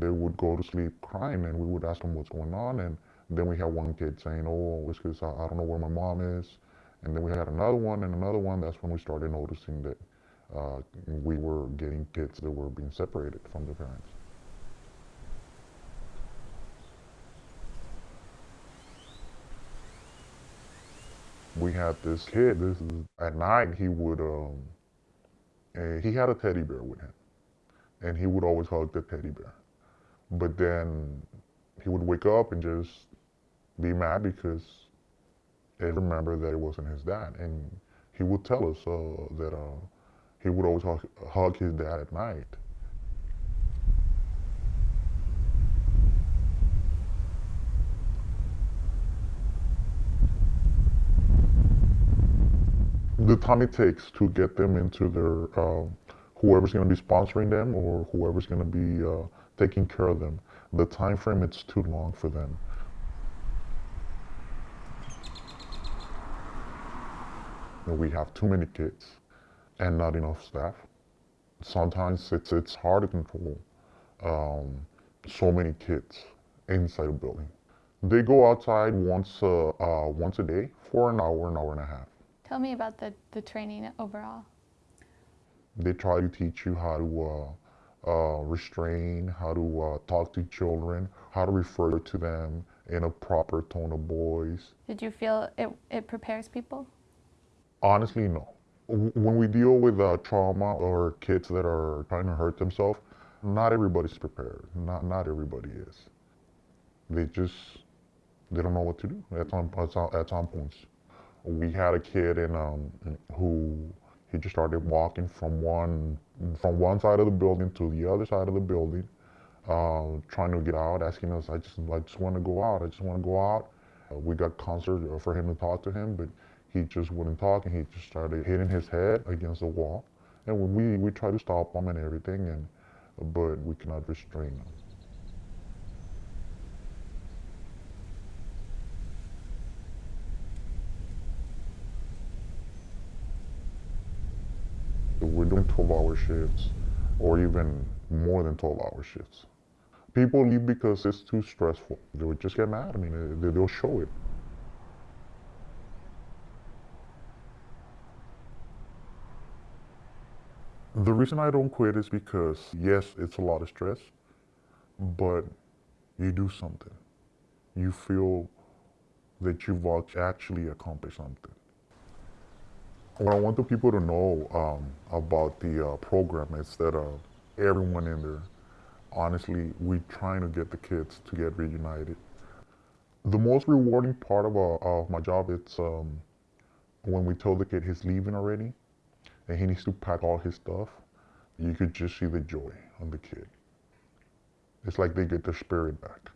they would go to sleep crying and we would ask them what's going on. And then we had one kid saying, oh, it's because I, I don't know where my mom is. And then we had another one and another one. That's when we started noticing that uh, we were getting kids that were being separated from their parents. We had this kid. This is at night. He would um, uh, he had a teddy bear with him, and he would always hug the teddy bear. But then he would wake up and just be mad because he remembered that it wasn't his dad, and he would tell us uh, that uh, he would always hug, hug his dad at night. the time it takes to get them into their uh, whoever's going to be sponsoring them or whoever's going to be uh, taking care of them. The time frame it's too long for them. We have too many kids and not enough staff. Sometimes it's it's hard to control um, so many kids inside a building. They go outside once uh, uh, once a day for an hour, an hour and a half. Tell me about the, the training overall. They try to teach you how to uh, restrain, how to uh, talk to children, how to refer to them in a proper tone of voice. Did you feel it, it prepares people? Honestly, no. When we deal with uh, trauma or kids that are trying to hurt themselves, not everybody's prepared. Not, not everybody is. They just, they don't know what to do at some, at some points. We had a kid in, um, who he just started walking from one from one side of the building to the other side of the building, uh, trying to get out, asking us, "I just I just want to go out. I just want to go out." Uh, we got concert for him to talk to him, but he just wouldn't talk, and he just started hitting his head against the wall. And we we tried to stop him and everything, and but we cannot restrain him. We're doing 12 hour shifts or even more than 12 hour shifts. People leave because it's too stressful. They would just get mad. I mean, they, they'll show it. The reason I don't quit is because, yes, it's a lot of stress, but you do something. You feel that you've actually accomplished something. What I want the people to know um, about the uh, program is that uh, everyone in there, honestly, we're trying to get the kids to get reunited. The most rewarding part of, uh, of my job is um, when we tell the kid he's leaving already and he needs to pack all his stuff, you could just see the joy on the kid. It's like they get their spirit back.